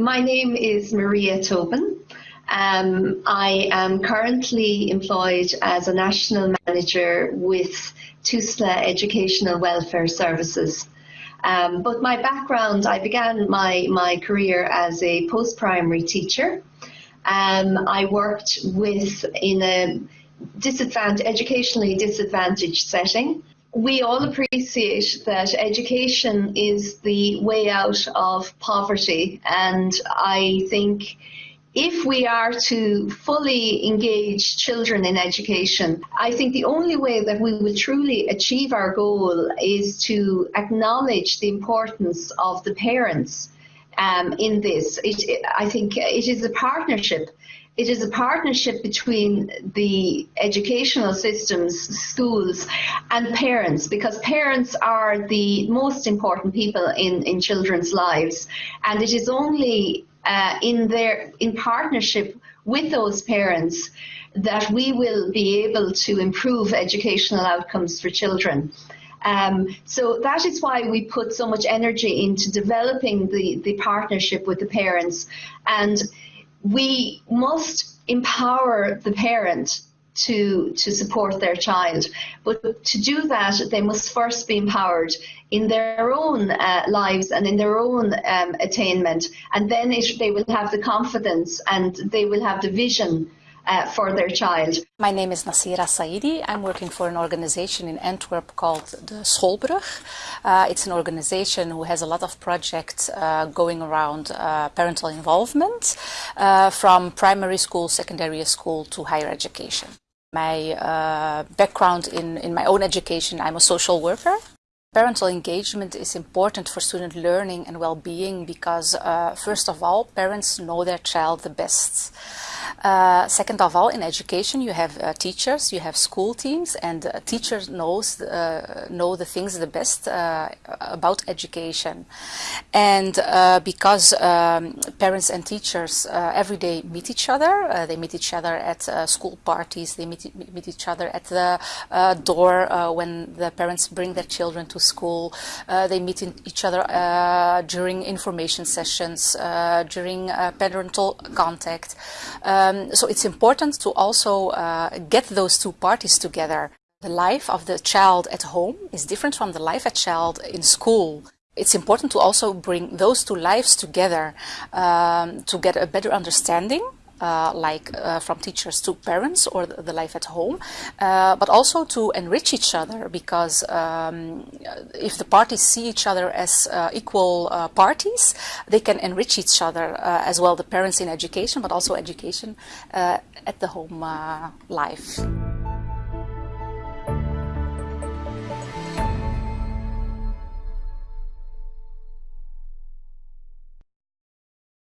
My name is Maria Tobin. Um, I am currently employed as a national manager with TUSLA Educational Welfare Services. Um, but my background, I began my, my career as a post-primary teacher. Um, I worked with in a disadvantaged, educationally disadvantaged setting. We all appreciate that education is the way out of poverty and I think if we are to fully engage children in education, I think the only way that we will truly achieve our goal is to acknowledge the importance of the parents um, in this. It, I think it is a partnership. It is a partnership between the educational systems, schools, and parents, because parents are the most important people in, in children's lives. And it is only uh, in their in partnership with those parents that we will be able to improve educational outcomes for children. Um, so that is why we put so much energy into developing the, the partnership with the parents. And we must empower the parent to to support their child. But to do that, they must first be empowered in their own uh, lives and in their own um, attainment, and then it, they will have the confidence and they will have the vision. Uh, for their child. My name is Nasira Saidi. I'm working for an organization in Antwerp called the Schoolbrug. Uh, it's an organization who has a lot of projects uh, going around uh, parental involvement uh, from primary school, secondary school to higher education. My uh, background in, in my own education, I'm a social worker. Parental engagement is important for student learning and well-being because, uh, first of all, parents know their child the best. Uh, second of all, in education, you have uh, teachers, you have school teams, and uh, teachers knows uh, know the things the best uh, about education. And uh, because um, parents and teachers every day meet each other, they meet each other at school parties, they meet, meet each other at the door when the parents bring their children to school, they meet each other during information sessions, during parental contact. Um, so it's important to also uh, get those two parties together. The life of the child at home is different from the life of child in school. It's important to also bring those two lives together um, to get a better understanding uh, like uh, from teachers to parents or the, life at home, uh, but also to enrich each other because um, if the parties see each other as uh, equal uh, parties, they can enrich each other uh, as well, the parents in education, but also education at the home life.